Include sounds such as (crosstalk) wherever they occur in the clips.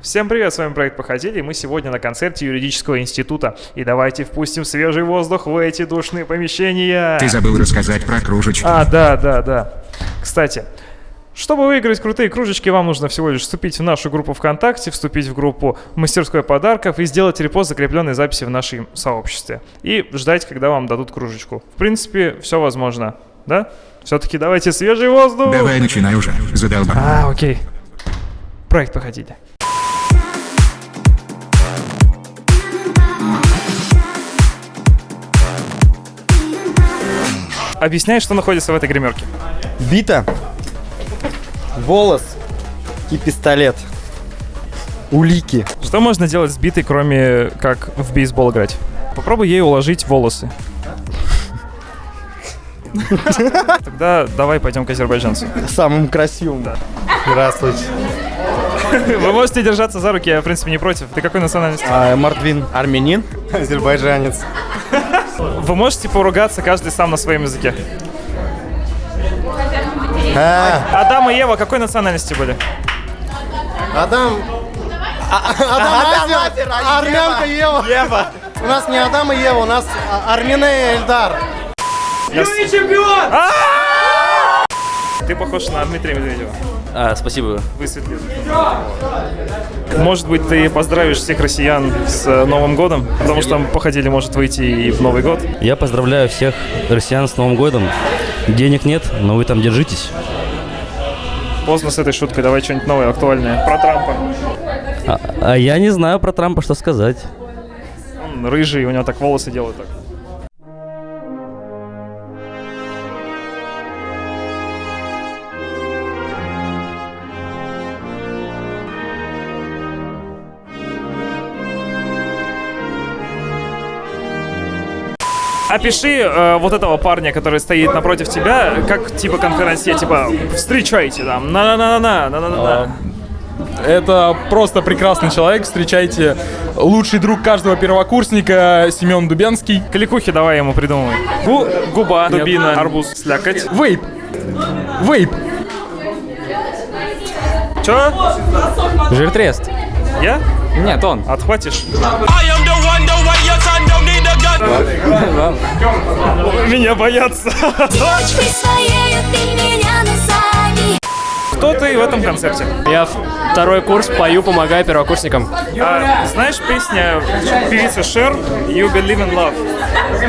Всем привет, с вами проект Походили, и мы сегодня на концерте юридического института. И давайте впустим свежий воздух в эти душные помещения. Ты забыл рассказать про кружечки. А, да, да, да. Кстати, чтобы выиграть крутые кружечки, вам нужно всего лишь вступить в нашу группу ВКонтакте, вступить в группу «Мастерской подарков» и сделать репост закрепленной записи в нашем сообществе. И ждать, когда вам дадут кружечку. В принципе, все возможно, да? Все-таки давайте свежий воздух! Давай начинай уже, задолбал. А, окей. Проект «Походили». Объясняй, что находится в этой гримерке. Бита, волос и пистолет. Улики. Что можно делать с битой, кроме как в бейсбол играть? Попробуй ей уложить волосы. Тогда давай пойдем к азербайджанцу. Самым красивым. Здравствуйте. Вы можете держаться за руки, я в принципе не против. Ты какой национальности? А, Мордвин. Армянин. Азербайджанец. Вы можете поругаться каждый сам на своем языке. А, Адам и Ева какой национальности были? Адам... А- Адам Азер, армянка Ева. Ева. У нас не Адам и Ева, у нас а, Армина и Эльдар. Ты похож на Дмитрия Медведева. А, спасибо. Высветлил. Может быть, ты поздравишь всех россиян с э, Новым годом, потому что походили может выйти и в Новый год. Я поздравляю всех россиян с Новым годом. Денег нет, но вы там держитесь. Поздно с этой шуткой, давай что-нибудь новое, актуальное. Про Трампа. А, а я не знаю про Трампа, что сказать. Он рыжий, у него так волосы делают так. Опиши э, вот этого парня, который стоит напротив тебя, как типа конференция, типа встречайте там, на-на-на-на, на-на-на-на. Это просто прекрасный человек. Встречайте лучший друг каждого первокурсника Семен Дубенский. Кликухи давай ему придумывай. Гу, губа, дубина, арбуз, слякоть. Вейп. Вейп. Чё? Жиртрест. Я? Нет, он. Отхватишь? Меня боятся. Кто ты в этом концерте? Я второй курс пою, помогаю первокурсникам. А, знаешь песня певицы Шер «You Believe in Love»?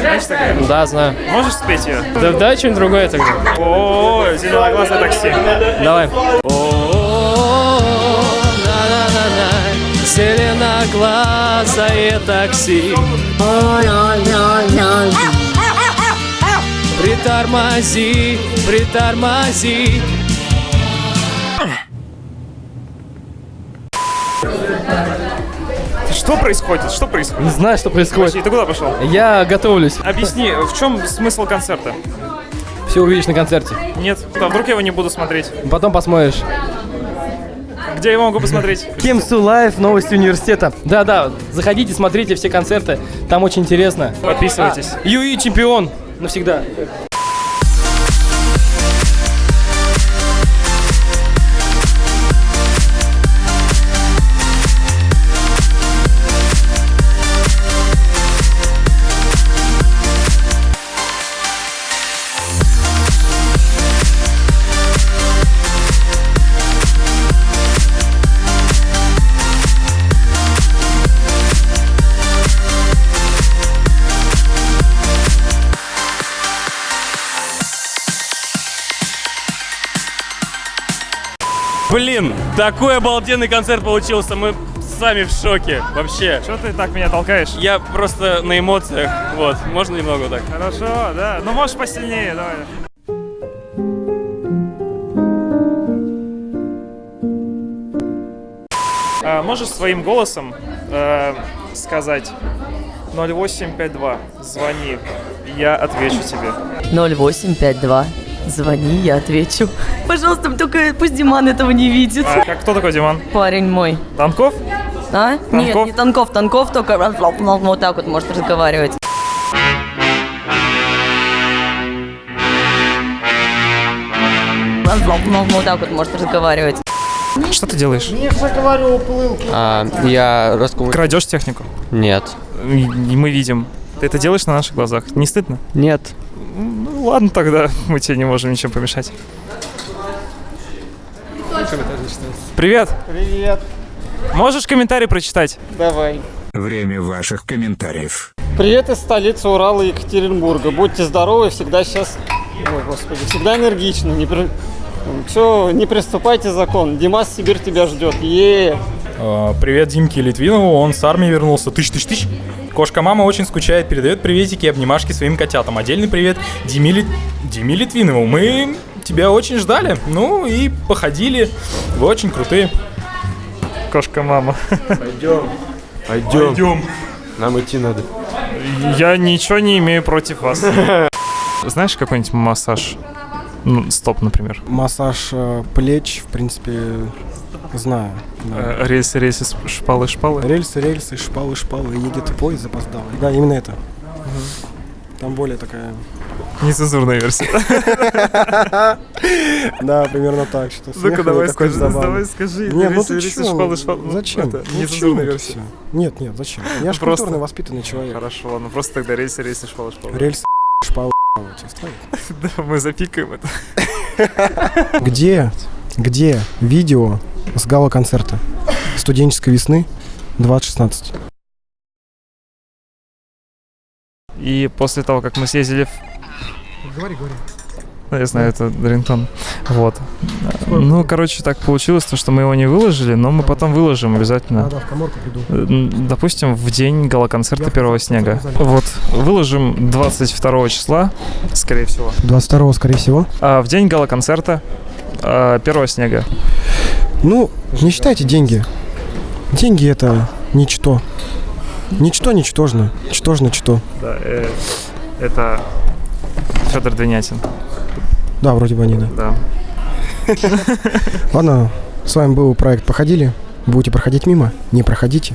Знаешь такая? Да, знаю. Можешь спеть ее? Да дай что-нибудь другое тогда. О, зеленоглазое такси. Давай. Зеленоглазое такси Притормози, притормози Что происходит? Что происходит? Не знаю, что происходит. Подожди, ты куда пошел? Я готовлюсь. Объясни, в чем смысл концерта? Все увидишь на концерте. Нет, а вдруг я его не буду смотреть? Потом посмотришь. Где я его могу посмотреть? KemSU Life, новости университета. Да-да, заходите, смотрите все концерты. Там очень интересно. Подписывайтесь. А, Юи чемпион. Навсегда. Блин, такой обалденный концерт получился. Мы сами в шоке. Вообще. Что ты так меня толкаешь? Я просто на эмоциях. Вот, можно немного так. Хорошо, да. Ну можешь посильнее, давай. А, можешь своим голосом э, сказать 0852, звони, я отвечу тебе. 0852. Звони, я отвечу. Пожалуйста, только пусть Диман этого не видит. А, как, кто такой Диман? Парень мой. Танков? А? Нет, Танков? не Танков. Танков только вот так вот может разговаривать. Вот так вот может разговаривать. Что ты делаешь? А, я раскрою... Крадешь технику? Нет. Мы видим. Ты это делаешь на наших глазах. Не стыдно? Нет. Ну ладно тогда, мы тебе не можем ничем помешать. Привет! Привет. Можешь комментарий прочитать? Давай. Время ваших комментариев. Привет из столицы Урала и Екатеринбурга. Будьте здоровы, всегда сейчас... Ой, господи, всегда энергичны. Не, при... Все, не приступайте закон. Димас, Сибирь тебя ждет. Е. А, Привет Димке Литвинову, он с армии вернулся. Тыщ-тыщ-тыщ. Кошка-мама очень скучает, передает приветики и обнимашки своим котятам. Отдельный привет Диме, Лит- Диме Литвинову. Мы тебя очень ждали, ну и походили. Вы очень крутые. Кошка-мама. Пойдем. Пойдем. Нам идти надо. Я ничего не имею против вас. Знаешь какой-нибудь массаж? Ну, стоп, например. Массаж э, плеч, в принципе, знаю. да. Э, Рельсы, рельсы, шпалы, шпалы. Рельсы, рельсы, шпалы, шпалы, едет поезд запоздалый. Да, именно это. Там более такая... Нецензурная версия. (laughs) Да, примерно так. Что Ну-ка, давай скажи, давай скажи. Не, ну ты шпалы, шпалы. Зачем? Это Ну нецензурная версия. Нет, нет, зачем? Я же культурный, воспитанный человек. Хорошо, ладно, просто тогда рельсы, рельсы, шпалы, шпалы. Рельсы, (laughs) шпалы? (laughs) Да, мы запикаем это. Где, где видео с гала-концерта студенческой весны 2016? И после того, как мы съездили в... Говори, говори. Ну, Я знаю, это рингтон. Вот. Ну, короче, так получилось, то, что мы его не выложили, но мы потом выложим обязательно. Да, в коморку приду. Э, Допустим, в день гала-концерта первого снега. Вот. Выложим 22 числа, скорее всего. 22 скорее всего. А в день гала-концерта а, первого снега. Ну, не считайте деньги. Деньги это ничто. Ничто ничтожно. Ничтожно что. Да, э, это Федор Двинятин. Да, вроде бы они, да. Да. (laughs) Ладно, с вами был проект «Походили». Будете проходить мимо, не проходите.